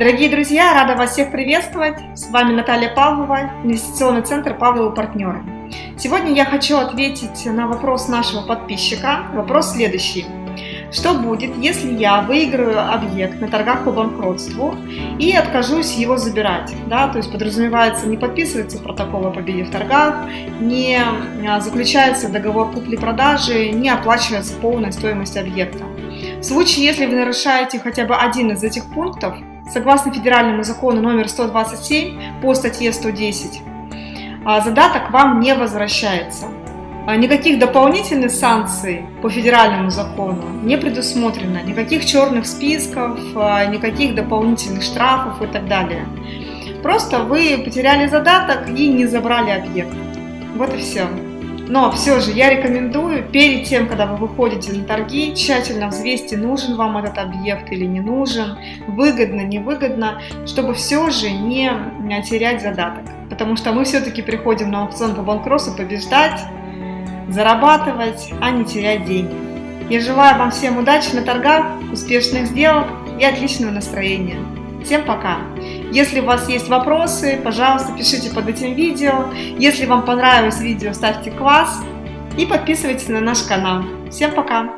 Дорогие друзья, рада вас всех приветствовать. С вами Наталья Павлова, инвестиционный центр Павловы партнеры. Сегодня я хочу ответить на вопрос нашего подписчика. Вопрос следующий. Что будет, если я выиграю объект на торгах по банкротству и откажусь его забирать? Да, то есть подразумевается, не подписывается протокол о победе в торгах, не а, заключается договор купли-продажи, не оплачивается полная стоимость объекта. В случае, если вы нарушаете хотя бы один из этих пунктов, Согласно федеральному закону номер 127 по статье 110, а, задаток вам не возвращается. А, никаких дополнительных санкций по федеральному закону не предусмотрено, никаких черных списков, а, никаких дополнительных штрафов и так далее. Просто вы потеряли задаток и не забрали объект. Вот и все. Но все же я рекомендую перед тем, когда вы выходите на торги, тщательно взвесьте, нужен вам этот объект или не нужен, выгодно, невыгодно, чтобы все же не терять задаток. Потому что мы все-таки приходим на аукцион по банкротству побеждать, зарабатывать, а не терять деньги. Я желаю вам всем удачи на торгах, успешных сделок и отличного настроения. Всем пока! Если у вас есть вопросы, пожалуйста, пишите под этим видео. Если вам понравилось видео, ставьте класс и подписывайтесь на наш канал. Всем пока!